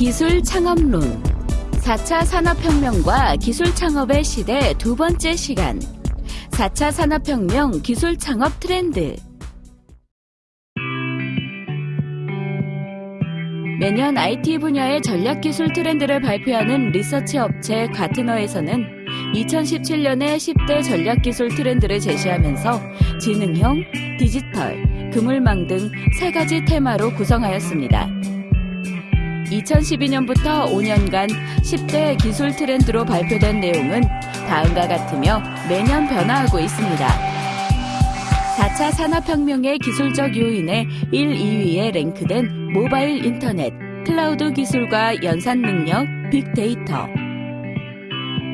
기술 창업론. 4차 산업혁명과 기술 창업의 시대 두 번째 시간. 4차 산업혁명 기술 창업 트렌드 매년 IT 분야의 전략 기술 트렌드를 발표하는 리서치 업체 가트너에서는 2017년에 10대 전략 기술 트렌드를 제시하면서 지능형, 디지털, 그물망 등 세 가지 테마로 구성하였습니다. 2012년부터 5년간 10대 기술 트렌드로 발표된 내용은 다음과 같으며 매년 변화하고 있습니다. 4차 산업혁명의 기술적 요인에 1, 2위에 랭크된 모바일 인터넷, 클라우드 기술과 연산 능력, 빅데이터.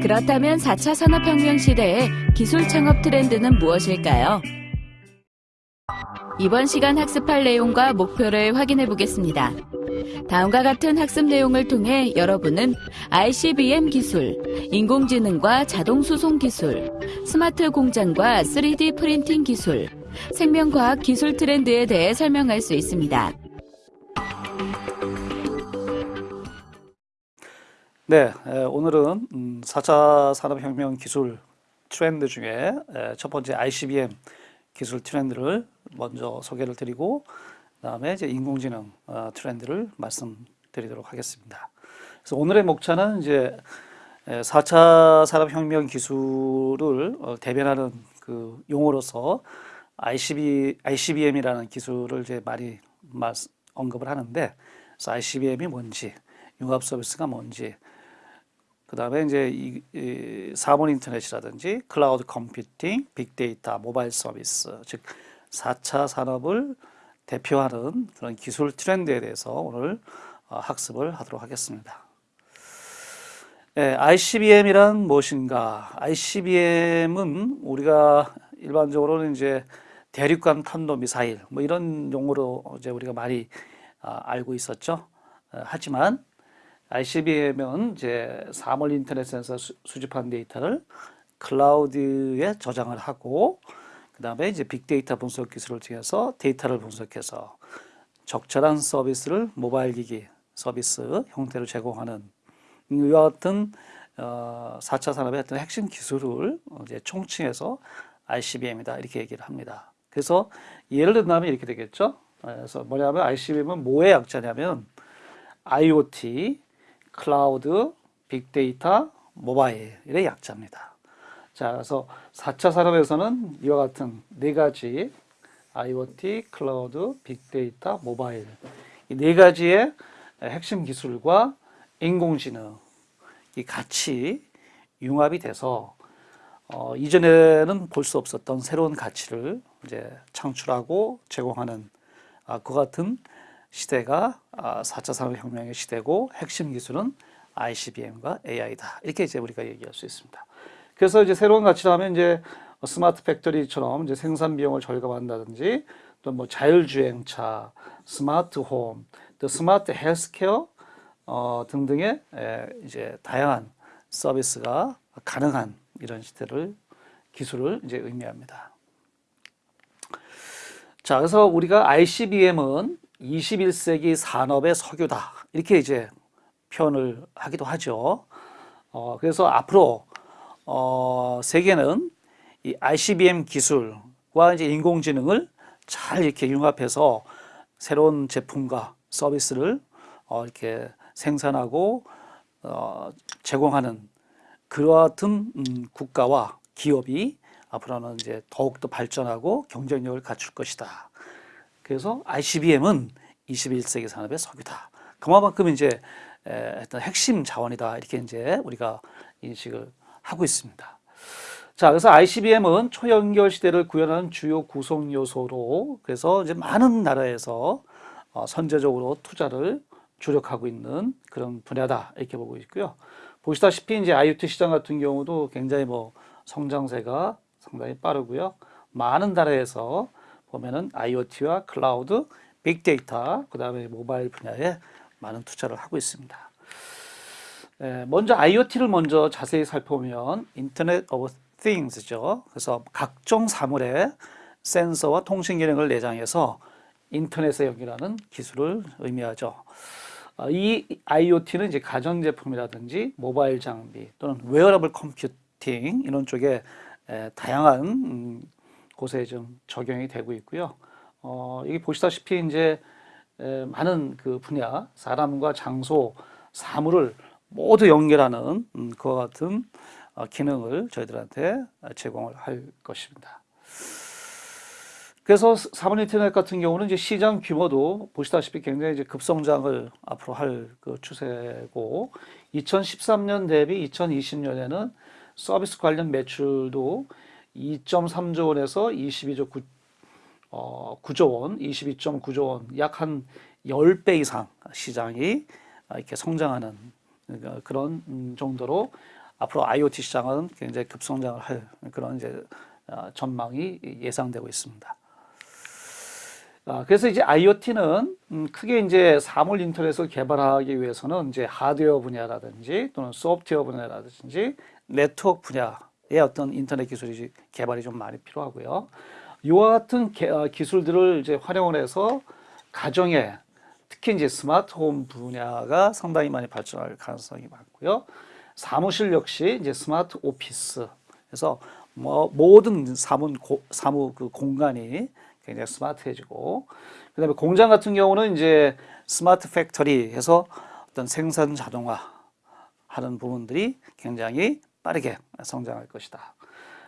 그렇다면 4차 산업혁명 시대의 기술 창업 트렌드는 무엇일까요? 이번 시간 학습할 내용과 목표를 확인해 보겠습니다. 다음과 같은 학습 내용을 통해 여러분은 ICBM 기술, 인공지능과 자동 수송 기술, 스마트 공장과 3D 프린팅 기술, 생명과학 기술 트렌드에 대해 설명할 수 있습니다. 네, 에, 오늘은 음, 4차 산업혁명 기술 트렌드 중에 에, 첫 번째 ICBM 기술 트렌드를 먼저 소개를 드리고 그다음에 이제 인공지능 어, 트렌드를 말씀드리도록 하겠습니다. 그래서 오늘의 목차는 이제 에, 4차 산업혁명 기술을 어, 대변하는 그 용어로서 ICB, ICBM이라는 기술을 이제 많이 말, 언급을 하는데 그래서 ICBM이 뭔지 융합 서비스가 뭔지 그 다음에 이제 이, 이 사물 인터넷이라든지 클라우드 컴퓨팅, 빅데이터, 모바일 서비스, 즉 4차 산업을 대표하는 그런 기술 트렌드에 대해서 오늘 어, 학습을 하도록 하겠습니다. 예, ICBM이란 무엇인가? ICBM은 우리가 일반적으로는 이제 대륙간 탄도 미사일 뭐 이런 용어로 이제 우리가 많이 아, 알고 있었죠. 어, 하지만 ICBM은 이제 사물 인터넷에서 수, 수집한 데이터를 클라우드에 저장을 하고 그 다음에 이제 빅데이터 분석 기술을 통해서 데이터를 분석해서 적절한 서비스를 모바일 기기 서비스 형태로 제공하는 이와 같은 어, 4차 산업의 어떤 핵심 기술을 이제 총칭해서 ICBM이다 이렇게 얘기를 합니다. 그래서 예를 든다면 이렇게 되겠죠. 그래서 뭐냐면 ICBM은 뭐의 약자냐면 IoT, 클라우드, 빅데이터, 모바일의 약자입니다. 자, 그래서 4차 산업에서는 이와 같은 네 가지 IoT, 클라우드, 빅데이터, 모바일 이 네 가지의 핵심 기술과 인공지능 이 같이 융합이 돼서 어, 이전에는 볼 수 없었던 새로운 가치를 이제 창출하고 제공하는 아, 그 같은 시대가 4차 아, 산업혁명의 시대고 핵심 기술은 ICBM과 AI다. 이렇게 이제 우리가 얘기할 수 있습니다. 그래서 이제 새로운 가치를 하면 이제 스마트 팩토리처럼 이제 생산 비용을 절감한다든지 또 뭐 자율주행차, 스마트 홈, 또 스마트 헬스케어 어, 등등의 에, 이제 다양한 서비스가 가능한 이런 시대를 기술을 이제 의미합니다. 자, 그래서 우리가 ICBM은 21세기 산업의 석유다. 이렇게 이제 표현을 하기도 하죠. 어, 그래서 앞으로 어, 세계는 이 ICBM 기술과 이제 인공지능을 잘 이렇게 융합해서 새로운 제품과 서비스를 어, 이렇게 생산하고 어, 제공하는 같은 음, 국가와 기업이 앞으로는 이제 더욱더 발전하고 경쟁력을 갖출 것이다. 그래서 ICBM은 21세기 산업의 석유다. 그만큼 이제 어떤 핵심 자원이다. 이렇게 이제 우리가 인식을 하고 있습니다. 자, 그래서 ICBM은 초연결 시대를 구현하는 주요 구성 요소로 그래서 이제 많은 나라에서 어, 선제적으로 투자를 주력하고 있는 그런 분야다 이렇게 보고 있고요. 보시다시피 이제 IoT 시장 같은 경우도 굉장히 뭐 성장세가 상당히 빠르고요. 많은 나라에서 보면은 IoT와 클라우드, 빅데이터, 그 다음에 모바일 분야에 많은 투자를 하고 있습니다. 에, 먼저 IoT를 먼저 자세히 살펴보면 Internet of things죠. 그래서 각종 사물에 센서와 통신 기능을 내장해서 인터넷에 연결하는 기술을 의미하죠. 어, 이 IoT는 이제 가전제품이라든지 모바일 장비 또는 웨어러블 컴퓨팅 이런 쪽에 에, 다양한 음, 곳에 좀 적용이 되고 있고요. 어, 여기 보시다시피 이제 에, 많은 그 분야, 사람과 장소, 사물을 모두 연결하는 음, 그와 같은 어, 기능을 저희들한테 제공을 할 것입니다. 그래서 사물 인터넷 같은 경우는 이제 시장 규모도 보시다시피 굉장히 이제 급성장을 앞으로 할 그 추세고 2013년 대비 2020년에는 서비스 관련 매출도 2.3조 원에서 22조 9, 어, 9조 원, 22.9조 원, 약 한 10배 이상 시장이 이렇게 성장하는 그런 음, 정도로 앞으로 IoT 시장은 굉장히 급성장을 할 그런 이제 어, 전망이 예상되고 있습니다. 아, 그래서 이제 IoT는 음, 크게 이제 사물 인터넷을 개발하기 위해서는 이제 하드웨어 분야라든지 또는 소프트웨어 분야라든지 네트워크 분야의 어떤 인터넷 기술이 개발이 좀 많이 필요하고요. 이와 같은 개, 어, 기술들을 이제 활용을 해서 가정에 특히 이제 스마트홈 분야가 상당히 많이 발전할 가능성이 많고요. 사무실 역시 이제 스마트 오피스. 그래서 뭐 모든 사무 사무 그 공간이 굉장히 스마트해지고 그다음에 공장 같은 경우는 이제 스마트 팩토리 해서 어떤 생산 자동화 하는 부분들이 굉장히 빠르게 성장할 것이다.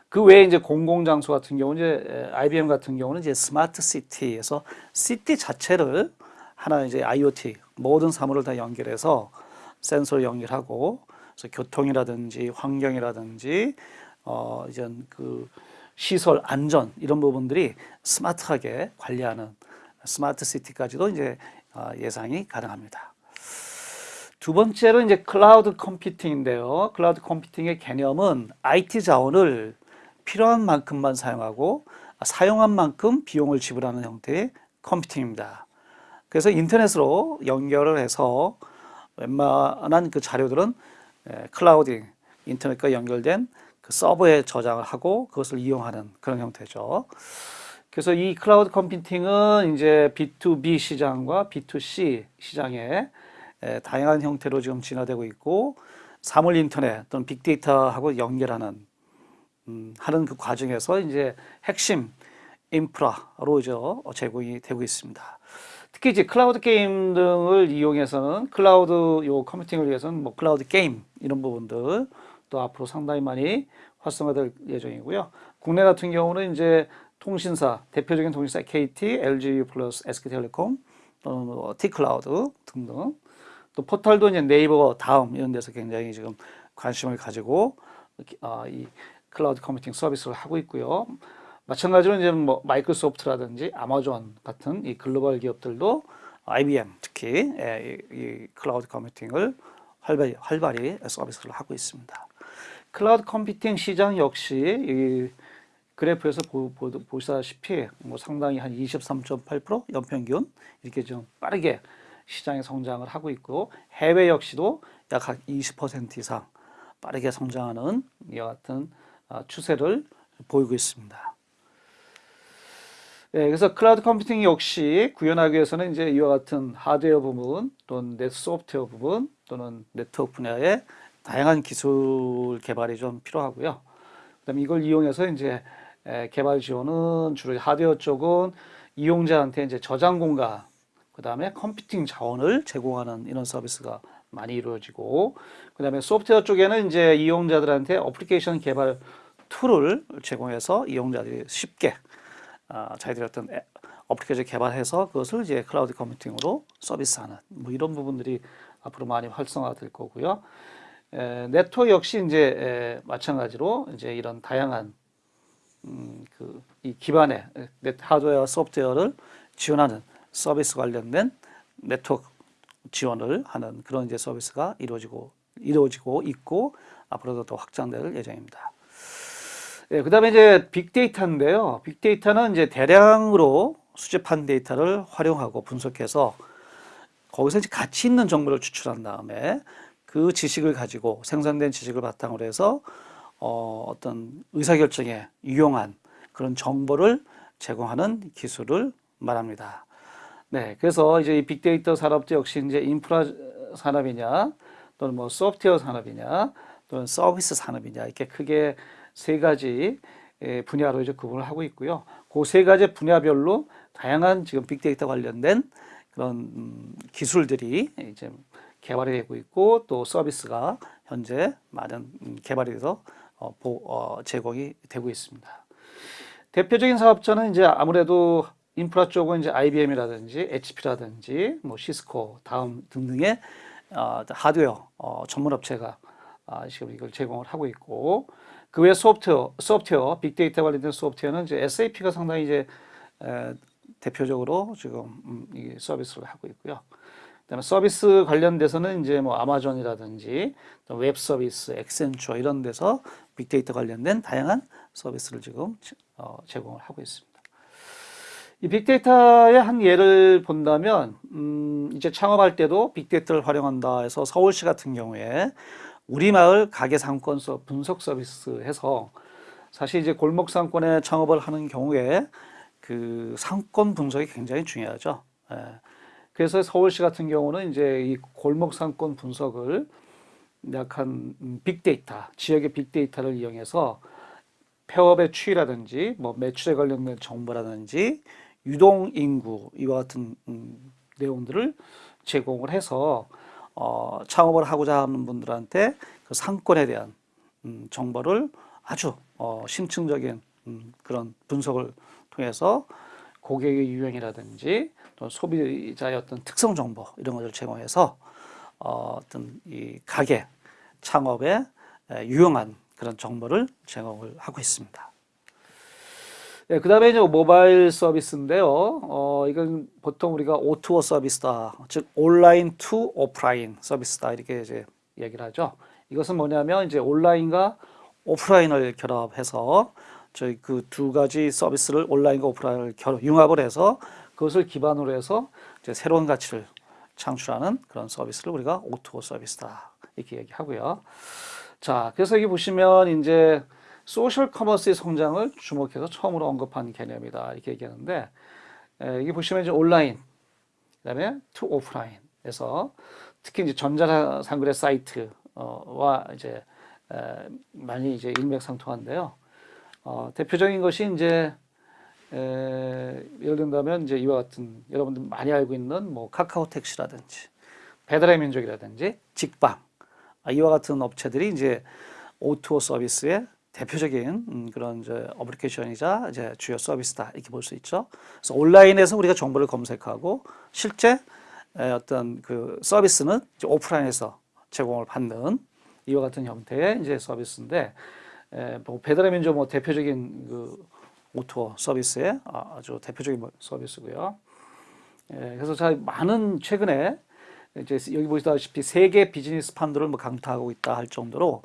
그 외에 이제 공공장소 같은 경우 이제 IBM 같은 경우는 이제 스마트 시티에서 시티 자체를 하나 이제 IoT 모든 사물을 다 연결해서 센서를 연결하고 그래서 교통이라든지 환경이라든지 어 이전 그 시설 안전 이런 부분들이 스마트하게 관리하는 스마트 시티까지도 이제 어, 예상이 가능합니다. 두 번째로 이제 클라우드 컴퓨팅인데요. 클라우드 컴퓨팅의 개념은 IT 자원을 필요한 만큼만 사용하고 사용한 만큼 비용을 지불하는 형태의 컴퓨팅입니다. 그래서 인터넷으로 연결을 해서 웬만한 그 자료들은 클라우드 인터넷과 연결된 그 서버에 저장을 하고 그것을 이용하는 그런 형태죠. 그래서 이 클라우드 컴퓨팅은 이제 B2B 시장과 B2C 시장에 다양한 형태로 지금 진화되고 있고 사물 인터넷 또는 빅데이터하고 연결하는 음, 하는 그 과정에서 이제 핵심 인프라로 이제 제공이 되고 있습니다. 특히 이제 클라우드 게임 등을 이용해서는 클라우드 요 컴퓨팅을 위해서는 뭐 클라우드 게임 이런 부분들 또 앞으로 상당히 많이 활성화될 예정이고요. 국내 같은 경우는 이제 통신사 대표적인 통신사 KT, LG 플러스, SK텔레콤 또는 뭐 T클라우드 등등 또 포털도 이제 네이버 다음 이런 데서 굉장히 지금 관심을 가지고 어, 이 클라우드 컴퓨팅 서비스를 하고 있고요. 마찬가지로 이제 뭐 마이크로소프트라든지 아마존 같은 이 글로벌 기업들도 IBM 특히 예, 이, 이 클라우드 컴퓨팅을 활발히, 활발히 서비스를 하고 있습니다. 클라우드 컴퓨팅 시장 역시 이 그래프에서 보, 보, 보시다시피 뭐 상당히 한 23.8% 연평균 이렇게 좀 빠르게 시장의 성장을 하고 있고 해외 역시도 약 20% 이상 빠르게 성장하는 이와 같은 아, 추세를 보이고 있습니다. 네, 그래서 클라우드 컴퓨팅 역시 구현하기 위해서는 이제 이와 같은 하드웨어 부분 또는 넷 소프트웨어 부분 또는 네트워크 분야의 다양한 기술 개발이 좀 필요하고요. 그다음에 이걸 이용해서 이제 개발 지원은 주로 하드웨어 쪽은 이용자한테 이제 저장 공간, 그 다음에 컴퓨팅 자원을 제공하는 이런 서비스가 많이 이루어지고, 그 다음에 소프트웨어 쪽에는 이제 이용자들한테 어플리케이션 개발 툴을 제공해서 이용자들이 쉽게 어, 자기들이 어떤 어플리케이션 개발해서 그것을 이제 클라우드 컴퓨팅으로 서비스하는 뭐 이런 부분들이 앞으로 많이 활성화될 거고요. 에, 네트워크 역시 이제 에, 마찬가지로 이제 이런 다양한 음, 그 이 기반의 하드웨어 소프트웨어를 지원하는 서비스 관련된 네트워크 지원을 하는 그런 이제 서비스가 이루어지고 이루어지고 있고 앞으로도 더 확장될 예정입니다. 예, 그다음에 이제 빅데이터인데요. 빅데이터는 이제 대량으로 수집한 데이터를 활용하고 분석해서 거기서 이제 가치 있는 정보를 추출한 다음에 그 지식을 가지고 생산된 지식을 바탕으로 해서 어, 어떤 의사결정에 유용한 그런 정보를 제공하는 기술을 말합니다. 네, 그래서 이제 이 빅데이터 산업도 역시 이제 인프라 산업이냐 또는 뭐 소프트웨어 산업이냐 또는 서비스 산업이냐 이렇게 크게 세 가지 예, 분야로 이제 구분을 하고 있고요. 그 세 가지 분야별로 다양한 지금 빅데이터 관련된 그런 음, 기술들이 이제 개발이 되고 있고 또 서비스가 현재 많은 음, 개발이 돼서 어, 보, 어, 제공이 되고 있습니다. 대표적인 사업자는 이제 아무래도 인프라 쪽은 이제 IBM이라든지 HP라든지 뭐 시스코, 다음 등등의 어, 하드웨어 어, 전문 업체가 아, 지금 이걸 제공을 하고 있고 그 외 소프트웨어, 소프트웨어, 빅데이터 관련된 소프트웨어는 이제 SAP가 상당히 이제 에, 대표적으로 지금 음, 이 서비스를 하고 있고요. 그다음에 서비스 관련돼서는 이제 뭐 아마존이라든지 또웹 서비스, 엑센처 이런 데서 빅데이터 관련된 다양한 서비스를 지금 어, 제공을 하고 있습니다. 이 빅데이터의 한 예를 본다면 음, 이제 창업할 때도 빅데이터를 활용한다 해서 서울시 같은 경우에 우리 마을 가게 상권 서 분석 서비스 해서 사실 이제 골목 상권에 창업을 하는 경우에 그 상권 분석이 굉장히 중요하죠. 예. 그래서 서울시 같은 경우는 이제 이 골목 상권 분석을 약한 음, 빅데이터, 지역의 빅데이터를 이용해서 폐업의 추이라든지 뭐 매출에 관련된 정보라든지 유동 인구 이와 같은 음, 내용들을 제공을 해서 어, 창업을 하고자 하는 분들한테 그 상권에 대한 음, 정보를 아주 어, 심층적인 음, 그런 분석을 통해서 고객의 유형이라든지 또 소비자의 어떤 특성 정보 이런 것을 제공해서 어, 어떤 이 가게 창업에 에, 유용한 그런 정보를 제공을 하고 있습니다. 네, 그 다음에 이제 모바일 서비스인데요. 어, 이건 보통 우리가 O2O 서비스다. 즉, online to offline 서비스다. 이렇게 이제 얘기를 하죠. 이것은 뭐냐면 이제 온라인과 오프라인을 결합해서 저희 그 두 가지 서비스를 온라인과 오프라인을 결합, 융합을 해서 그것을 기반으로 해서 이제 새로운 가치를 창출하는 그런 서비스를 우리가 O2O 서비스다. 이렇게 얘기하고요. 자, 그래서 여기 보시면 이제 소셜 커머스의 성장을 주목해서 처음으로 언급한 개념이다 이렇게 얘기하는데 에, 여기 보시면 이제 온라인 그다음에 to offline에서 특히 이제 전자상거래 사이트와 이제 에, 많이 이제 일맥상통한데요. 어, 대표적인 것이 이제 에, 예를 든다면 이제 이와 같은 여러분들 많이 알고 있는 뭐 카카오 택시라든지 배달의 민족이라든지 직방 아, 이와 같은 업체들이 이제 O2O 서비스의 대표적인 음, 그런 이제 어플리케이션이자 이제 주요 서비스다 이렇게 볼 수 있죠. 그래서 온라인에서 우리가 정보를 검색하고 실제 에, 어떤 그 서비스는 오프라인에서 제공을 받는 이와 같은 형태의 이제 서비스인데 에, 뭐 배달의 민족 뭐 대표적인 그 O2O 서비스의 아, 아주 대표적인 뭐 서비스고요. 에, 그래서 자 많은 최근에 이제 여기 보시다시피 세계 비즈니스 판도를 뭐 강타하고 있다 할 정도로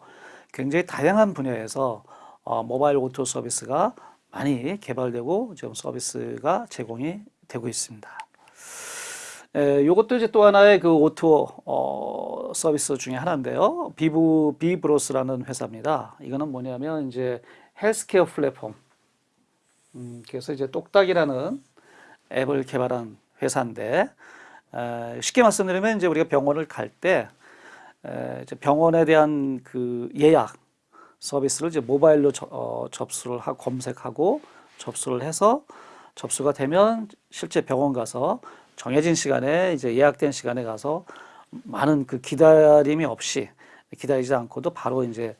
굉장히 다양한 분야에서 어, 모바일 O2O 서비스가 많이 개발되고 지금 서비스가 제공이 되고 있습니다. 에, 이것도 이제 또 하나의 그 O2O 어, 서비스 중에 하나인데요. 비브 비브로스라는 회사입니다. 이거는 뭐냐면 이제 헬스케어 플랫폼. 음, 그래서 이제 똑딱이라는 앱을 개발한 회사인데 에, 쉽게 말씀드리면 이제 우리가 병원을 갈 때 병원에 대한 그 예약 서비스를 이제 모바일로 저, 어, 접수를 하고 검색하고 접수를 해서 접수가 되면 실제 병원 가서 정해진 시간에 이제 예약된 시간에 가서 많은 그 기다림이 없이 기다리지 않고도 바로 이제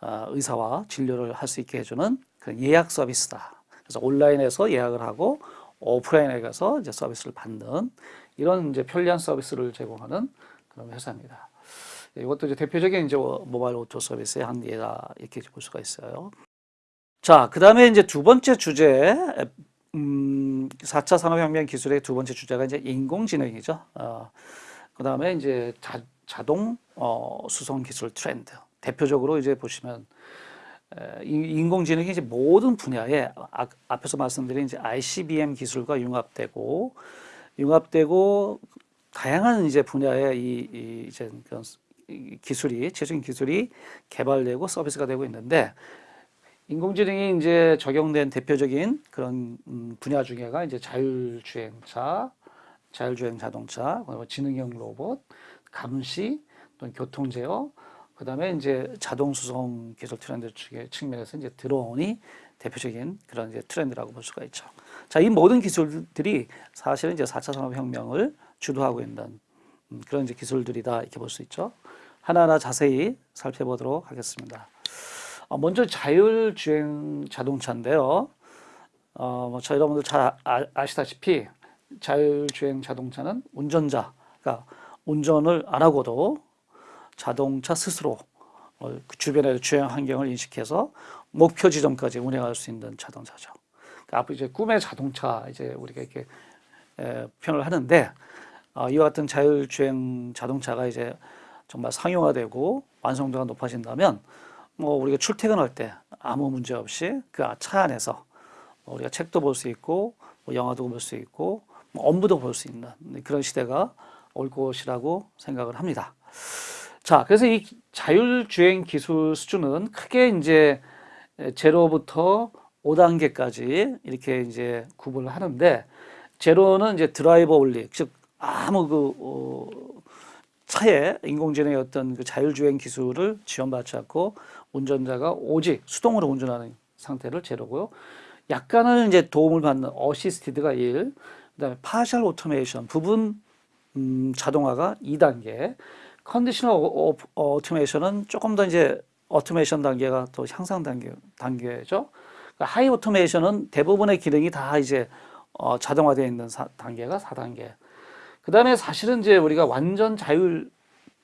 어, 의사와 진료를 할 수 있게 해주는 그 예약 서비스다. 그래서 온라인에서 예약을 하고 오프라인에 가서 이제 서비스를 받는 이런 이제 편리한 서비스를 제공하는 그런 회사입니다. 이것도 이제 대표적인 이제 모바일 O2O 서비스의 한 예다 이렇게 볼 수가 있어요. 자, 그 다음에 이제 두 번째 주제, 음, 4차 산업혁명 기술의 두 번째 주제가 이제 인공지능이죠. 어, 그 다음에 이제 자, 자동 어, 수송 기술 트렌드. 대표적으로 이제 보시면 에, 인공지능이 이제 모든 분야에 아, 앞에서 말씀드린 이제 ICBM 기술과 융합되고 융합되고 다양한 이제 분야에 이, 이 이제 기술이 최신 기술이 개발되고 서비스가 되고 있는데 인공지능이 이제 적용된 대표적인 그런 음, 분야 중에가 이제 자율주행차, 자율주행 자동차, 지능형 로봇, 감시, 또는 교통 제어, 그 다음에 이제 자동 수송 기술 트렌드 측면에서 이제 드론이 대표적인 그런 이제 트렌드라고 볼 수가 있죠. 자, 이 모든 기술들이 사실은 이제 4차 산업혁명을 주도하고 있는 음, 그런 이제 기술들이다 이렇게 볼 수 있죠. 하나하나 자세히 살펴보도록 하겠습니다. 어, 먼저 자율주행 자동차인데요. 어, 뭐, 저 여러분들 잘 아, 아시다시피 자율주행 자동차는 운전자가 운전을 안 하고도 자동차 스스로 어, 그 주변의 주행 환경을 인식해서 목표 지점까지 운행할 수 있는 자동차죠. 그러니까 앞으로 이제 꿈의 자동차 이제 우리가 이렇게 에, 표현을 하는데 어, 이와 같은 자율주행 자동차가 이제 정말 상용화되고 완성도가 높아진다면 뭐 우리가 출퇴근할 때 아무 문제 없이 그 차 안에서 뭐 우리가 책도 볼 수 있고 뭐 영화도 볼 수 있고 뭐 업무도 볼 수 있는 그런 시대가 올 것이라고 생각을 합니다. 자, 그래서 이 자율주행 기술 수준은 크게 이제 제로부터 5단계까지 이렇게 이제 구분을 하는데 제로는 이제 driver only, 즉 아무 그 어, 차에 인공지능의 어떤 그 자율주행 기술을 지원받지 않고 운전자가 오직 수동으로 운전하는 상태를 제로고요. 약간은 이제 도움을 받는 assisted가 1, 그다음에 partial automation 부분 음, 자동화가 2단계, conditional automation은 조금 더 이제 오토메이션 단계가 또 향상 단계 단계죠. 그러니까 high automation은 대부분의 기능이 다 이제 어, 자동화되어 있는 사- 단계가 4단계. 그 다음에 사실은 이제 우리가 완전 자율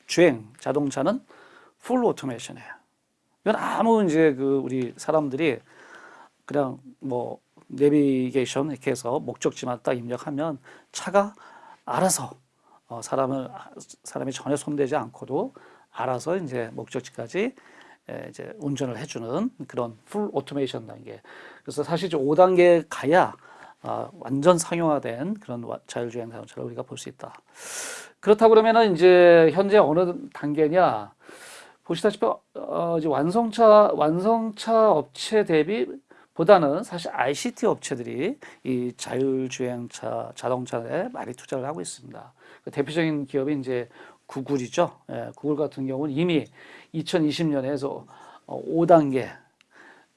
주행 자동차는 full automation이에요. 이건 아무 이제 그 우리 사람들이 그냥 뭐 내비게이션 이렇게 해서 목적지만 딱 입력하면 차가 알아서 어, 사람을 사람이 전혀 손대지 않고도 알아서 이제 목적지까지 에, 이제 운전을 해주는 그런 full automation 단계. 그래서 사실 이제 5단계 가야 아, 완전 상용화된 그런 와- 자율주행 자동차를 우리가 볼 수 있다. 그렇다고 그러면은 이제 현재 어느 단계냐? 보시다시피 어, 이제 완성차 완성차 업체 대비 보다는 사실 ICT 업체들이 이 자율주행차 자동차에 많이 투자를 하고 있습니다. 그 대표적인 기업이 이제 구글이죠. 예, 구글 같은 경우는 이미 2020년에서 5단계,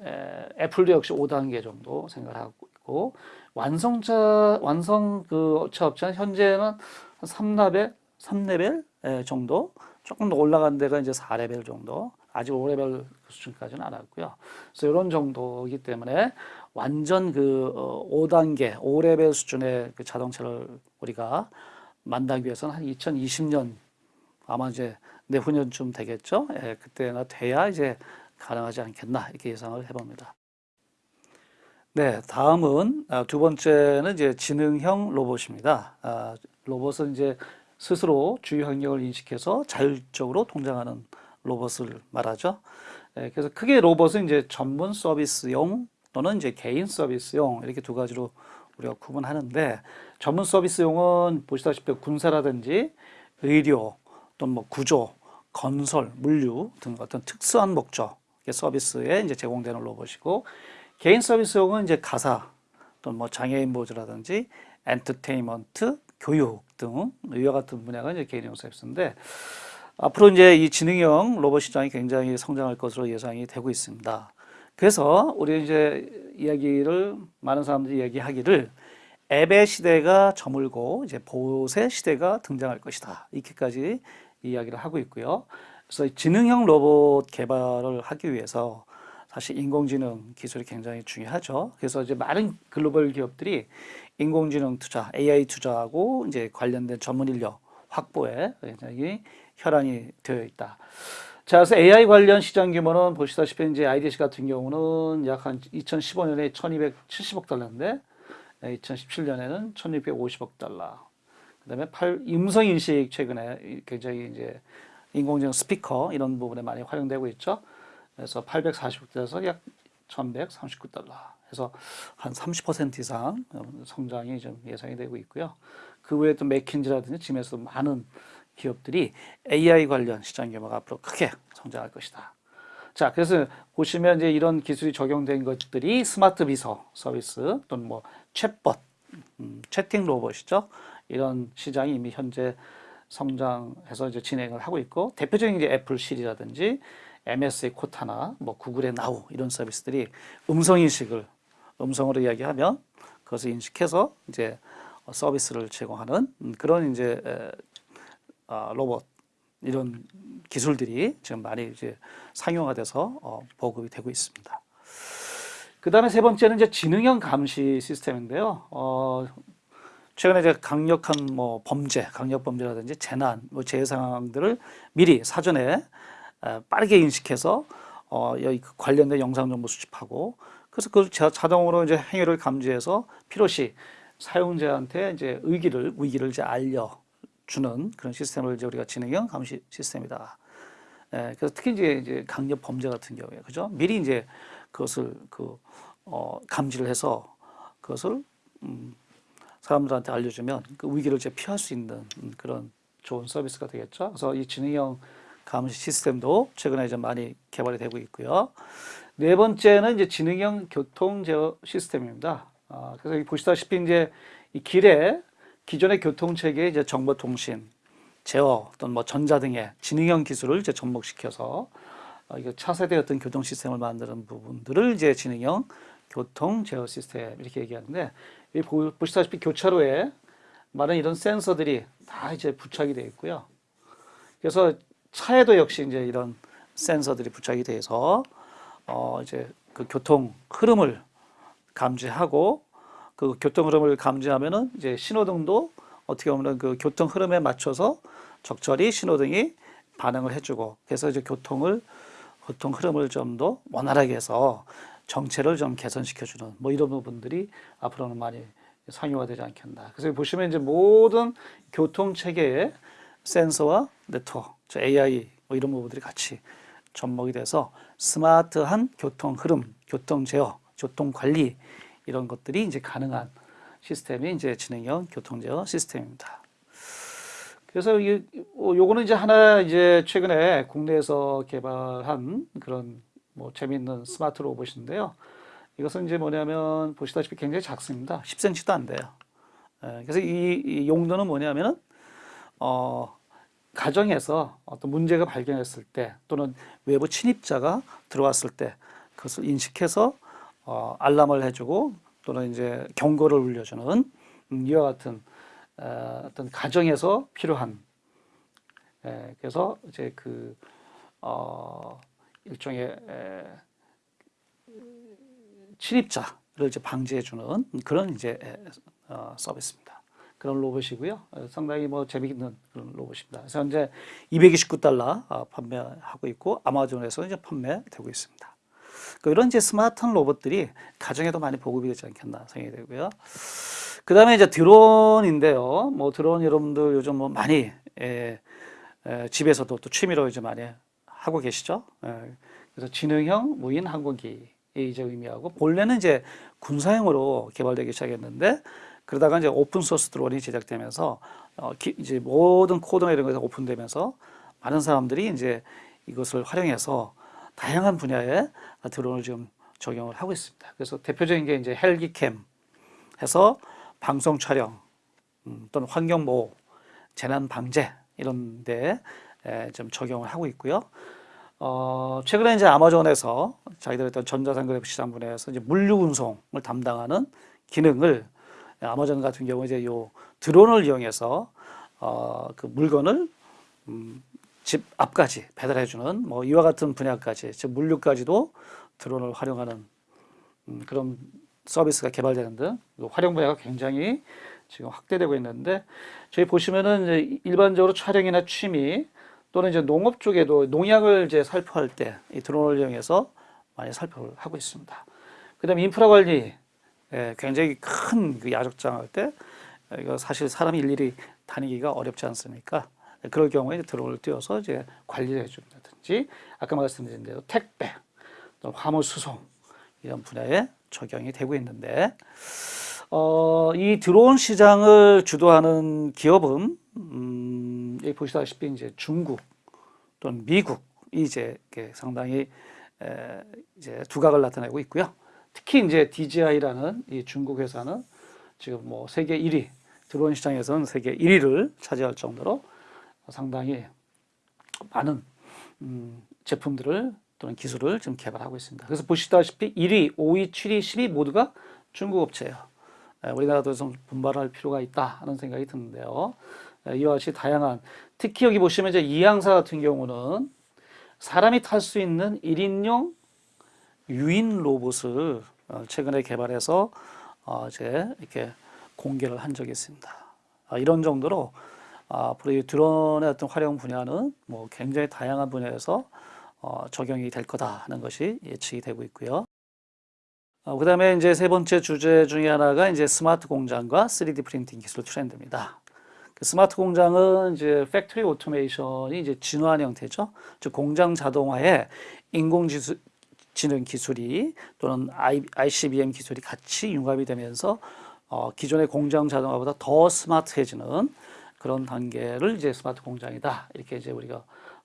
에, 애플도 역시 5단계 정도 생각하고 있고 완성차 완성 그 차 업체는 현재는 한 3레벨, 3레벨 예, 정도 조금 더 올라간 데가 이제 4레벨 정도 아직 5레벨 수준까지는 안 왔고요. 그래서 이런 정도이기 때문에 완전 그 어, 5단계, 5레벨 수준의 그 자동차를 우리가 만나기 위해서는 한 2020년 아마 이제 내후년쯤 되겠죠. 예, 그때나 돼야 이제 가능하지 않겠나 이렇게 예상을 해봅니다. 네, 다음은 아, 두 번째는 이제 지능형 로봇입니다. 아, 로봇은 이제 스스로 주위 환경을 인식해서 자율적으로 동작하는 로봇을 말하죠. 예, 그래서 크게 로봇은 이제 전문 서비스용 또는 이제 개인 서비스용 이렇게 두 가지로 우리가 구분하는데 전문 서비스용은 보시다시피 군사라든지 의료 또는 뭐 구조, 건설, 물류 등 어떤 특수한 목적 서비스에 이제 제공되는 로봇이고 개인 서비스용은 이제 가사 또는 뭐 장애인 보조라든지 엔터테인먼트, 교육 등 이와 같은 분야가 이제 개인용 서비스인데 앞으로 이제 이 지능형 로봇 시장이 굉장히 성장할 것으로 예상이 되고 있습니다. 그래서 우리 이제 이야기를 많은 사람들이 얘기하기를 앱의 시대가 저물고 이제 보세 시대가 등장할 것이다. 이렇게까지 이야기를 하고 있고요. 그래서 이 지능형 로봇 개발을 하기 위해서 사실 인공지능 기술이 굉장히 중요하죠. 그래서 이제 많은 글로벌 기업들이 인공지능 투자, AI 투자하고 이제 관련된 전문 인력 확보에 굉장히 혈안이 되어 있다. 자, 그래서 AI 관련 시장 규모는 보시다시피 이제 IDC 같은 경우는 약 한 2015년에 1270억 달러인데 2017년에는 1650억 달러. 그다음에 팔, 음성 인식 최근에 굉장히 이제 인공지능 스피커 이런 부분에 많이 활용되고 있죠. 그래서 840억대에서 약 1139달러. 해서 한 30% 이상 성장이 좀 예상이 되고 있고요. 그 외에 또 맥킨지라든지 지금에서 많은 기업들이 AI 관련 시장 규모가 앞으로 크게 성장할 것이다. 자, 그래서 보시면 이제 이런 기술이 적용된 것들이 스마트 비서 서비스 또는 뭐 챗봇, 음, 채팅 로봇이죠. 이런 시장이 이미 현재 성장해서 이제 진행을 하고 있고 대표적인 게 애플 시리라든지 MS의 코타나 뭐 구글의 나우 이런 서비스들이 음성 인식을 음성으로 이야기하면 그것을 인식해서 이제 서비스를 제공하는 음, 그런 이제 에, 아, 로봇 이런 기술들이 지금 많이 이제 상용화 돼서 어, 보급이 되고 있습니다. 그 다음에 세 번째는 이제 지능형 감시 시스템인데요. 어, 최근에 이제 강력한 뭐 범죄, 강력 범죄라든지 재난, 뭐 재해 상황들을 미리 사전에 에, 빠르게 인식해서 어, 그 관련된 영상 정보 수집하고 그래서 그걸 자- 자동으로 이제 행위를 감지해서 필요시 사용자한테 이제 의기를 위기를 이제 알려 주는 그런 시스템을 이제 우리가 지능형 감시 시스템이다. 예, 그래서 특히 이제, 이제 강력 범죄 같은 경우에 그죠? 미리 이제 그것을 그 어, 감지를 해서 그것을 음, 사람들한테 알려주면 그 위기를 이제 피할 수 있는 음, 그런 좋은 서비스가 되겠죠. 그래서 이 지능형 감시 시스템도 최근에 이제 많이 개발이 되고 있고요. 네 번째는 이제 지능형 교통 제어 시스템입니다. 아, 그래서 보시다시피 이제 이 길에 기존의 교통 체계에 이제 정보 통신, 제어 또는 뭐 전자 등의 지능형 기술을 이제 접목시켜서 어, 차세대 어떤 교통 시스템을 만드는 부분들을 이제 지능형 교통 제어 시스템 이렇게 얘기하는데 이 보- 보시다시피 교차로에 많은 이런 센서들이 다 이제 부착이 되어 있고요. 그래서 차에도 역시 이제 이런 센서들이 부착이 돼서 어 이제 그 교통 흐름을 감지하고 그 교통 흐름을 감지하면은 이제 신호등도 어떻게 보면 그 교통 흐름에 맞춰서 적절히 신호등이 반응을 해주고 그래서 이제 교통을 교통 흐름을 좀 더 원활하게 해서 정체를 좀 개선시켜주는 뭐 이런 부분들이 앞으로는 많이 상용화되지 않겠나. 그래서 보시면 이제 모든 교통 체계에 센서와 네트워크, 저 AI 뭐 이런 부분들이 같이 접목이 돼서 스마트한 교통 흐름, 교통 제어, 교통 관리 이런 것들이 이제 가능한 시스템이 이제 지능형 교통 제어 시스템입니다. 그래서 이 어, 요거는 이제 하나 이제 최근에 국내에서 개발한 그런 뭐 재미있는 스마트 로봇인데요. 이것은 이제 뭐냐면 보시다시피 굉장히 작습니다. 10cm도 안 돼요. 예, 그래서 이, 이 용도는 뭐냐면은 어 가정에서 어떤 문제가 발견했을 때 또는 외부 침입자가 들어왔을 때 그것을 인식해서 어, 알람을 해주고 또는 이제 경고를 울려주는 음, 이와 같은 어, 어떤 가정에서 필요한 예, 그래서 이제 그 어, 일종의 에, 침입자를 이제 방지해주는 그런 이제 에, 어, 서비스입니다. 그런 로봇이고요. 어, 상당히 뭐 재미있는 그런 로봇입니다. 그래서 현재 229달러 어, 판매하고 있고 아마존에서 이제 판매되고 있습니다. 그 이런 이제 스마트한 로봇들이 가정에도 많이 보급이 되지 않겠나 생각이 되고요. 그 다음에 이제 드론인데요. 뭐 드론 여러분들 요즘 뭐 많이 에, 에, 집에서도 또 취미로 이제 많이 하고 계시죠. 에, 그래서 지능형 무인 항공기 이제 의미하고 본래는 이제 군사용으로 개발되기 시작했는데 그러다가 이제 오픈 소스 드론이 제작되면서 어, 기, 이제 모든 코드나 이런 것이 오픈되면서 많은 사람들이 이제 이것을 활용해서 다양한 분야에 드론을 지금 적용을 하고 있습니다. 그래서 대표적인 게 이제 헬리캠 해서 방송 촬영 음, 또는 환경 보호, 재난 방제 이런 데좀 적용을 하고 있고요. 어, 최근에 이제 아마존에서 자기들 어떤 전자상거래 시장 분야에서 이제 물류 운송을 담당하는 기능을 아마존 같은 경우 이제 요 드론을 이용해서 어, 그 물건을 음, 집 앞까지 배달해주는 뭐 이와 같은 분야까지 즉 물류까지도 드론을 활용하는 음, 그런 서비스가 개발되는 등 활용 분야가 굉장히 지금 확대되고 있는데 저희 보시면은 일반적으로 촬영이나 취미 또는 이제 농업 쪽에도 농약을 이제 살포할 때 이 드론을 이용해서 많이 살포를 하고 있습니다. 그다음에 인프라 관리 예, 굉장히 큰 그 야적장 할 때 이거 사실 사람이 일일이 다니기가 어렵지 않습니까? 그럴 경우에 이제 드론을 띄워서 이제 관리를 해준다든지 아까 말씀드린 대로 택배, 또 화물 수송 이런 분야에 적용이 되고 있는데 어, 이 드론 시장을 주도하는 기업은 음, 여기 보시다시피 이제 중국 또는 미국이 이제 상당히 에, 이제 두각을 나타내고 있고요. 특히 이제 DJI라는 이 중국 회사는 지금 뭐 세계 1위 드론 시장에서는 세계 1위를 차지할 정도로 상당히 많은 음, 제품들을 또는 기술을 지금 개발하고 있습니다. 그래서 보시다시피 1위, 5위, 7위, 10위 모두가 중국 업체예요. 에, 우리나라도 좀 분발할 필요가 있다 하는 생각이 드는데요. 에, 이와 같이 다양한 특히 여기 보시면 이제 이항사 같은 경우는 사람이 탈 수 있는 1인용 유인 로봇을 어, 최근에 개발해서 어, 이제 이렇게 공개를 한 적이 있습니다. 아, 이런 정도로 아, 앞으로 이 드론의 어떤 활용 분야는 뭐 굉장히 다양한 분야에서 어, 적용이 될 거다 하는 것이 예측이 되고 있고요. 어, 그다음에 이제 세 번째 주제 중에 하나가 이제 스마트 공장과 3D 프린팅 기술 트렌드입니다. 그 스마트 공장은 이제 factory automation이 이제 진화한 형태죠. 즉 공장 자동화에 인공지능 기술이 또는 ICBM 기술이 같이 융합이 되면서 어, 기존의 공장 자동화보다 더 스마트해지는 그런 단계를 이제 스마트 공장이다 이렇게 이제 우리가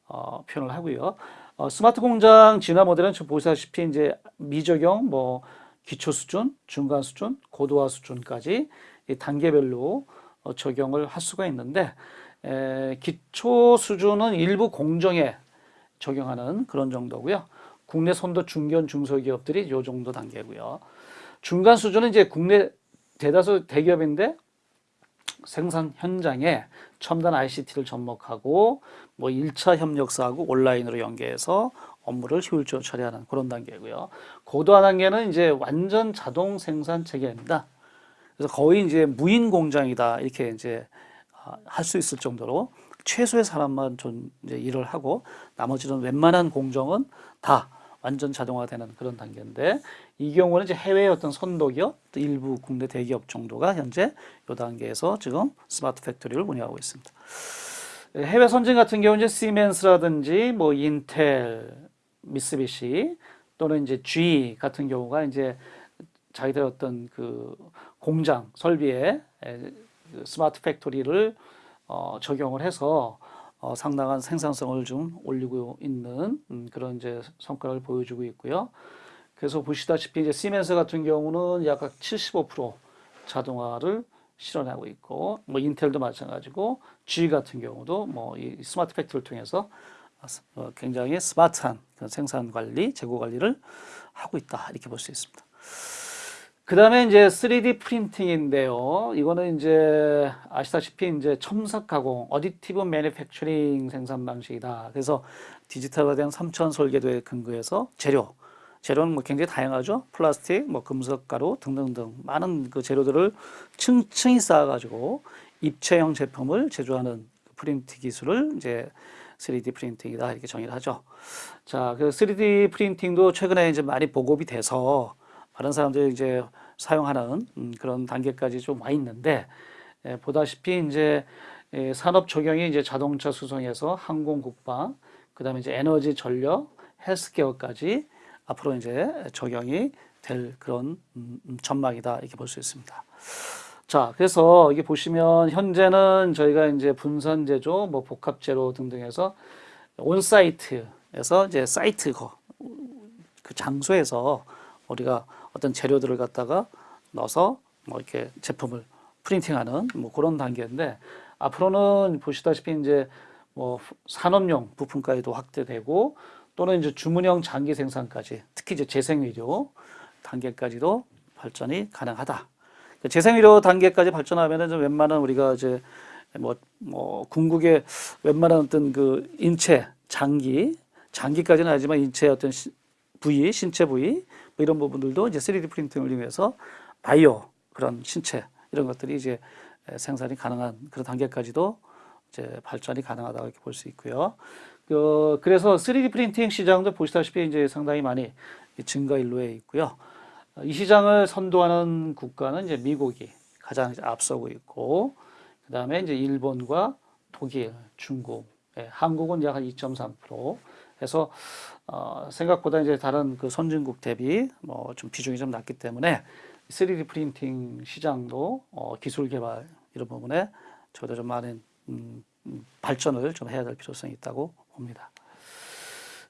어, 표현을 하고요. 어, 스마트 공장 진화 모델은 지금 보시다시피 이제 미적용, 뭐 기초 수준, 중간 수준, 고도화 수준까지 이 단계별로 어, 적용을 할 수가 있는데 에, 기초 수준은 일부 공정에 적용하는 그런 정도고요. 국내 선도 중견 중소기업들이 요 정도 단계고요. 중간 수준은 이제 국내 대다수 대기업인데 생산 현장에 첨단 ICT를 접목하고 뭐 1차 협력사하고 온라인으로 연계해서 업무를 효율적으로 처리하는 그런 단계고요. 고도화 단계는 이제 완전 자동 생산 체계입니다. 그래서 거의 이제 무인 공장이다 이렇게 이제 할 수 있을 정도로 최소의 사람만 좀 이제 일을 하고 나머지는 웬만한 공정은 다 완전 자동화되는 그런 단계인데 이 경우는 이제 해외 어떤 선도 기업, 또 일부 국내 대기업 정도가 현재 이 단계에서 지금 스마트 팩토리를 운영하고 있습니다. 해외 선진 같은 경우 이제 시멘스라든지 뭐 인텔, 미쓰비시 또는 이제 GE 같은 경우가 이제 자기들 어떤 그 공장 설비에 그 스마트 팩토리를 어, 적용을 해서 어, 상당한 생산성을 좀 올리고 있는 음, 그런 이제 성과를 보여주고 있고요. 그래서 보시다시피 이제 시멘스 같은 경우는 약 75% 자동화를 실현하고 있고, 뭐 인텔도 마찬가지고, GE 같은 경우도 뭐 이 스마트 팩토리를 통해서 어, 굉장히 스마트한 생산 관리, 재고 관리를 하고 있다 이렇게 볼 수 있습니다. 그 다음에 이제 3D 프린팅인데요. 이거는 이제 아시다시피 이제 첨삭 가공, additive manufacturing 생산 방식이다. 그래서 디지털화된 삼차원 설계도에 근거해서 재료, 재료는 뭐 굉장히 다양하죠. 플라스틱, 뭐 금속 가루 등등등 많은 그 재료들을 층층이 쌓아가지고 입체형 제품을 제조하는 프린트 기술을 이제 3D 프린팅이다 이렇게 정의를 하죠. 자, 그 3D 프린팅도 최근에 이제 많이 보급이 돼서 많은 사람들이 이제 사용하는 음, 그런 단계까지 좀 와 있는데 예, 보다시피 이제 예, 산업 적용이 이제 자동차 수송에서 항공 국방, 그다음에 이제 에너지 전력, 헬스케어까지 앞으로 이제 적용이 될 그런 음, 음, 전망이다 이렇게 볼 수 있습니다. 자, 그래서 이게 보시면 현재는 저희가 이제 분산 제조, 뭐 복합 제로 등등해서 온 사이트에서 이제 사이트 거, 그 장소에서 우리가 어떤 재료들을 갖다가 넣어서 뭐 이렇게 제품을 프린팅하는 뭐 그런 단계인데 앞으로는 보시다시피 이제 뭐 산업용 부품까지도 확대되고 또는 이제 주문형 장기 생산까지 특히 이제 재생의료 단계까지도 발전이 가능하다. 재생의료 단계까지 발전하면은 좀 웬만한 우리가 이제 뭐, 뭐, 궁극의 웬만한 어떤 그 인체, 장기, 장기까지는 아니지만 인체 어떤 시, 부위, 신체 부위, 뭐 이런 부분들도 이제 3D 프린팅을 이용해서 바이오 그런 신체 이런 것들이 이제 생산이 가능한 그런 단계까지도 이제 발전이 가능하다고 이렇게 볼 수 있고요. 그, 그래서 3D 프린팅 시장도 보시다시피 이제 상당히 많이 증가 일로에 있고요. 이 시장을 선도하는 국가는 이제 미국이 가장 앞서고 있고, 그 다음에 이제 일본과 독일, 중국, 예, 한국은 약 한 2.3% 해서 어, 생각보다 이제 다른 그 선진국 대비 뭐 좀 비중이 좀 낮기 때문에 3D 프린팅 시장도 어, 기술 개발 이런 부분에 저도 좀 많은 음, 음, 발전을 좀 해야 될 필요성이 있다고 봅니다.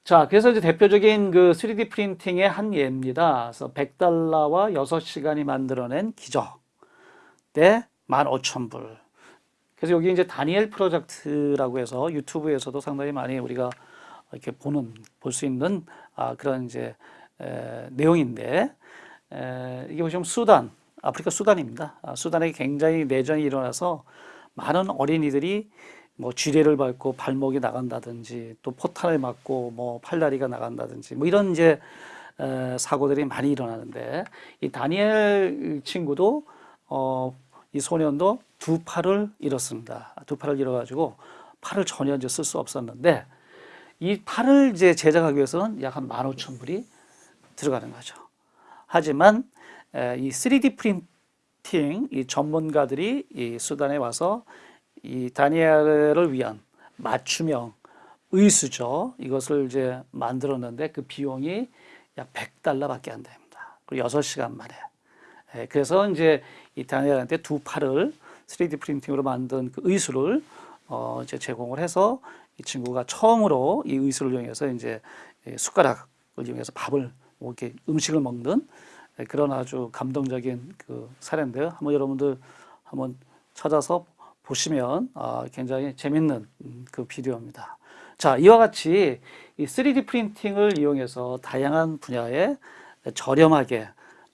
자, 그래서 이제 대표적인 그 3D 프린팅의 한 예입니다. 그래서 100달러와 6시간이 만들어낸 기적 대 15,000불. 그래서 여기 이제 다니엘 프로젝트라고 해서 유튜브에서도 상당히 많이 우리가 이렇게 보는, 볼 수 있는 아, 그런 이제 에, 내용인데, 에, 이게 보시면 수단, 아프리카 수단입니다. 아, 수단에 굉장히 내전이 일어나서 많은 어린이들이 뭐 쥐레를 밟고 발목이 나간다든지 또 포탄을 맞고 뭐 팔다리가 나간다든지 뭐 이런 이제 에, 사고들이 많이 일어나는데 이 다니엘 친구도 어, 이 소년도 두 팔을 잃었습니다. 두 팔을 잃어가지고 팔을 전혀 이제 쓸 수 없었는데 이 팔을 이제 제작하기 위해서는 약 한 15,000불이 들어가는 거죠. 하지만 에, 이 3D 프린팅 이 전문가들이 이 수단에 와서 이 다니엘을 위한 맞춤형 의수죠. 이것을 이제 만들었는데 그 비용이 약 100달러밖에 안 됩니다. 그리고 6시간 만에. 예, 그래서 이제 이 다니엘한테 두 팔을 3D 프린팅으로 만든 그 의수를 어 이제 제공을 해서 이 친구가 처음으로 이 의수를 이용해서 이제 숟가락을 이용해서 밥을 뭐 이렇게 음식을 먹는 예, 그런 아주 감동적인 그 사례인데요. 한번 여러분들 한번 찾아서 보시면 아, 굉장히 재밌는 음, 그 비디오입니다. 자, 이와 같이 이 3D 프린팅을 이용해서 다양한 분야에 저렴하게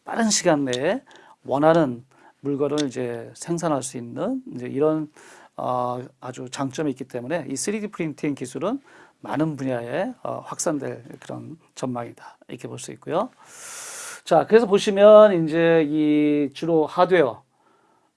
빠른 시간 내에 원하는 물건을 이제 생산할 수 있는 이제 이런 어, 아주 장점이 있기 때문에 이 3D 프린팅 기술은 많은 분야에 어, 확산될 그런 전망이다 이렇게 볼 수 있고요. 자, 그래서 보시면 이제 이 주로 하드웨어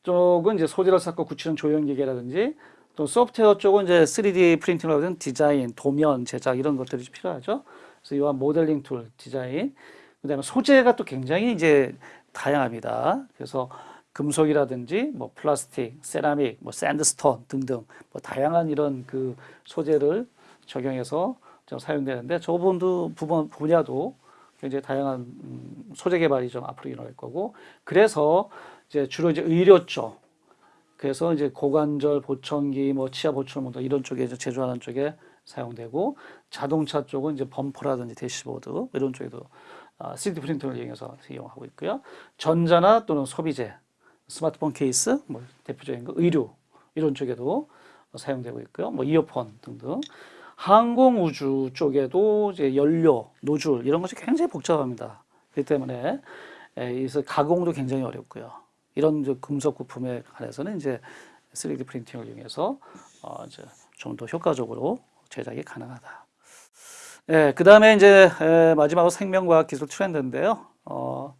쪽은 이제 소재를 쌓고 굳히는 조형 기계라든지 또 소프트웨어 쪽은 이제 3D 프린팅이라고 하는 디자인, 도면 제작 이런 것들이 필요하죠. 그래서 이와 모델링 tool 디자인, 그다음에 소재가 또 굉장히 이제 다양합니다. 그래서 금속이라든지 뭐 플라스틱, 세라믹, 뭐 sandstone 등등 뭐 다양한 이런 그 소재를 적용해서 좀 사용되는데 저 부분도 부분 분야도 굉장히 다양한 음, 소재 개발이 좀 앞으로 일어날 거고 그래서 이제 주로 이제 의료 쪽 그래서 이제 고관절 보청기, 뭐 치아 보철문도 이런 쪽에 이제 제조하는 쪽에 사용되고 자동차 쪽은 이제 범퍼라든지 대시보드 이런 쪽에도 3D 프린터를 이용해서 이용하고 있고요. 전자나 또는 소비재, 스마트폰 케이스, 뭐 대표적인 거 의류 이런 쪽에도 사용되고 있고요. 뭐 이어폰 등등. 항공 우주 쪽에도 이제 연료, 노즐 이런 것이 굉장히 복잡합니다. 그렇기 때문에 그래서 가공도 굉장히 어렵고요. 이런 금속 부품에 관해서는 이제 3D 프린팅을 이용해서 어 이제 좀 더 효과적으로 제작이 가능하다. 예, 그 다음에 이제 에, 마지막으로 생명과학 기술 트렌드인데요. 어,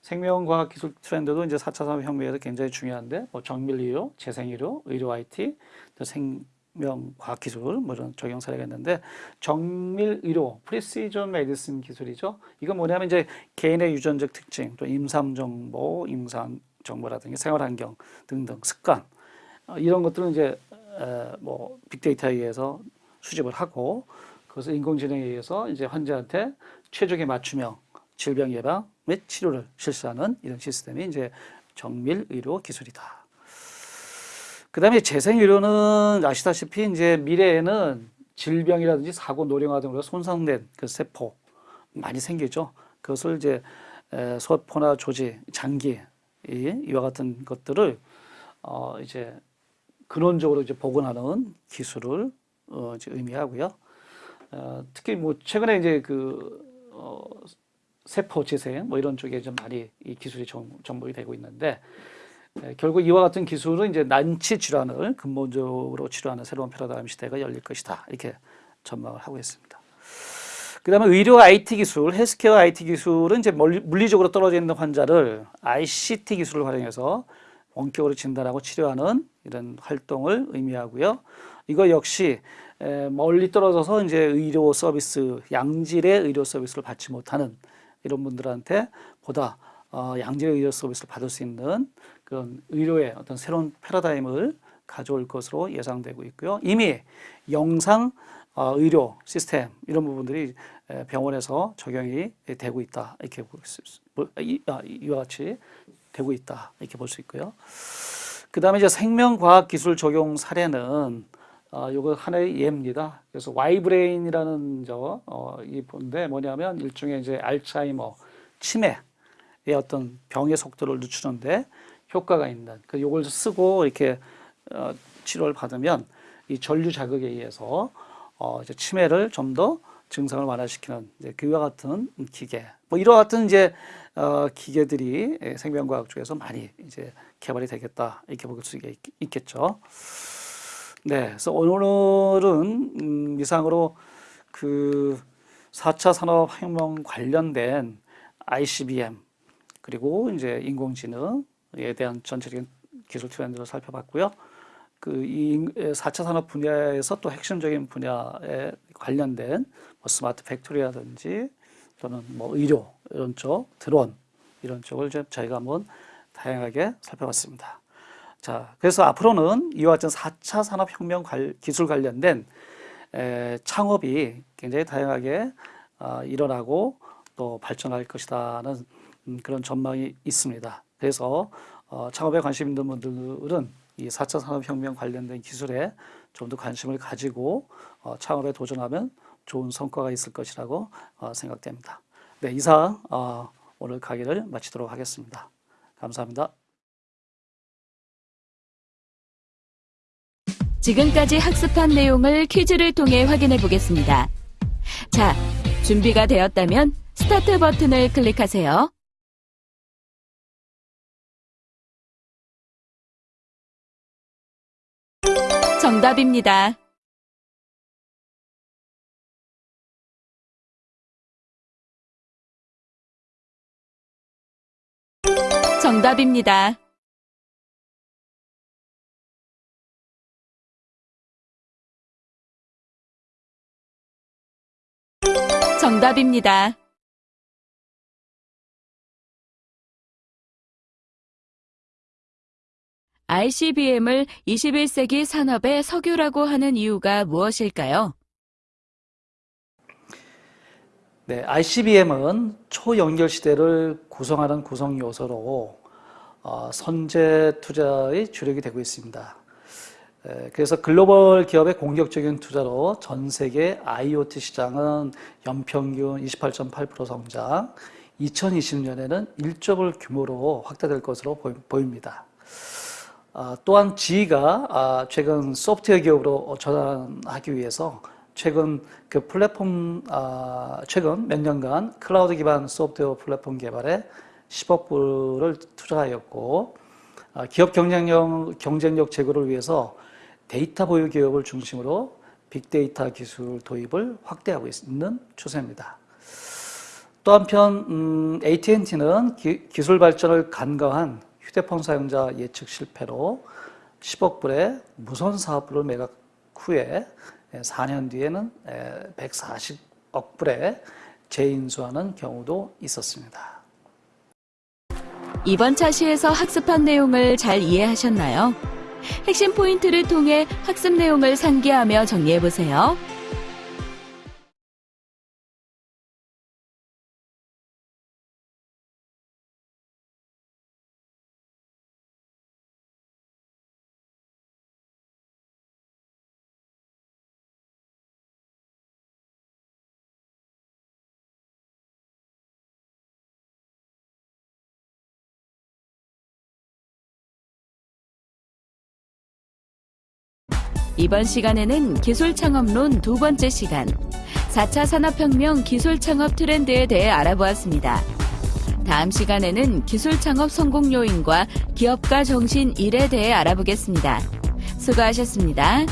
생명과학 기술 트렌드도 이제 4차 산업혁명에서 굉장히 중요한데, 뭐 정밀의료, 재생의료, 의료 IT, 또 생명과학 기술 뭐 이런 적용 사례가 있는데, 정밀의료, 프리시전 메디슨 기술이죠. 이건 뭐냐면 이제 개인의 유전적 특징, 또 임상 정보, 임상 정보라든지 생활환경 등등 습관 어, 이런 것들은 이제 에, 뭐 빅데이터에 의해서 수집을 하고 그것을 인공지능에 의해서 이제 환자한테 최적의 맞춤형 질병 예방 및 치료를 실시하는 이런 시스템이 이제 정밀 의료 기술이다. 그 다음에 재생 의료는 아시다시피 이제 미래에는 질병이라든지 사고 노령화 등으로 손상된 그 세포 많이 생기죠. 그것을 이제 소포나 조직, 장기 이와 같은 것들을 어 이제 근원적으로 이제 복원하는 기술을 어 이제 의미하고요. 어 특히 뭐 최근에 이제 그 어 세포 재생 뭐 이런 쪽에 좀 많이 이 기술이 정, 접목이 되고 있는데 에, 결국 이와 같은 기술은 이제 난치 질환을 근본적으로 치료하는 새로운 패러다임 시대가 열릴 것이다 이렇게 전망을 하고 있습니다. 그 다음에 의료 IT 기술, 헬스케어 IT 기술은 이제 물리적으로 떨어져 있는 환자를 ICT 기술을 활용해서 원격으로 진단하고 치료하는 이런 활동을 의미하고요. 이거 역시 멀리 떨어져서 이제 의료 서비스, 양질의 의료 서비스를 받지 못하는 이런 분들한테 보다 어, 양질의 의료 서비스를 받을 수 있는 그런 의료의 어떤 새로운 패러다임을 가져올 것으로 예상되고 있고요. 이미 영상 어, 의료 시스템 이런 부분들이 병원에서 적용이 되고 있다 이렇게 아, 이와 같이 되고 있다 이렇게 볼 수 있고요. 그 다음에 이제 생명과학 기술 적용 사례는 어, 요거 하나의 예입니다. 그래서 와이브레인이라는 저, 어, 이 본데 뭐냐면 일종의 이제 알츠하이머, 치매의 어떤 병의 속도를 늦추는데 효과가 있는, 그 요걸 쓰고 이렇게 어, 치료를 받으면 이 전류 자극에 의해서 어, 이제 치매를 좀 더 증상을 완화시키는 이제 그와 같은 기계, 뭐 이와 같은 이제 어, 기계들이 생명과학 쪽에서 많이 이제 개발이 되겠다 이렇게 볼 수 있겠죠. 네, 그래서 오늘은 음, 이상으로 그 4차 산업혁명 관련된 ICBM 그리고 이제 인공지능에 대한 전체적인 기술 트렌드를 살펴봤고요. 그 이 4차 산업 분야에서 또 핵심적인 분야에 관련된 뭐 스마트 팩토리라든지 또는 뭐 의료 이런 쪽, 드론 이런 쪽을 좀 저희가 한번 다양하게 살펴봤습니다. 자, 그래서 앞으로는 이와 같은 4차 산업혁명 기술 관련된 에, 창업이 굉장히 다양하게 어, 일어나고 또 발전할 것이라는 음, 그런 전망이 있습니다. 그래서 어, 창업에 관심 있는 분들은 이 4차 산업혁명 관련된 기술에 좀 더 관심을 가지고 어, 창업에 도전하면 좋은 성과가 있을 것이라고 어, 생각됩니다. 네, 이상 어, 오늘 강의를 마치도록 하겠습니다. 감사합니다. 지금까지 학습한 내용을 퀴즈를 통해 확인해 보겠습니다. 자, 준비가 되었다면 스타트 버튼을 클릭하세요. 정답입니다. 정답입니다. 정답입니다. ICBM을 21세기 산업의 석유라고 하는 이유가 무엇일까요? 네, ICBM은 초연결 시대를 구성하는 구성 요소로 어, 선제 투자의 주력이 되고 있습니다. 에, 그래서 글로벌 기업의 공격적인 투자로 전 세계 IoT 시장은 연평균 28.8% 성장, 2020년에는 1조 규모로 확대될 것으로 보입니다. 아, 또한 지가 아, 최근 소프트웨어 기업으로 전환하기 위해서 최근 그 플랫폼 아, 최근 몇 년간 클라우드 기반 소프트웨어 플랫폼 개발에 10억 불을 투자하였고 기업 경쟁력 경쟁력 제고를 위해서 데이터 보유 기업을 중심으로 빅데이터 기술 도입을 확대하고 있는 추세입니다. 또 한편 음, AT&T는 기, 기술 발전을 간과한 휴대폰 사용자 예측 실패로 10억 불의 무선 사업부를 매각 후에 4년 뒤에는 140억 불에 재인수하는 경우도 있었습니다. 이번 차시에서 학습한 내용을 잘 이해하셨나요? 핵심 포인트를 통해 학습 내용을 상기하며 정리해보세요. 이번 시간에는 기술 창업론 두 번째 시간, 4차 산업혁명 기술 창업 트렌드에 대해 알아보았습니다. 다음 시간에는 기술 창업 성공 요인과 기업가 정신 1에 대해 알아보겠습니다. 수고하셨습니다.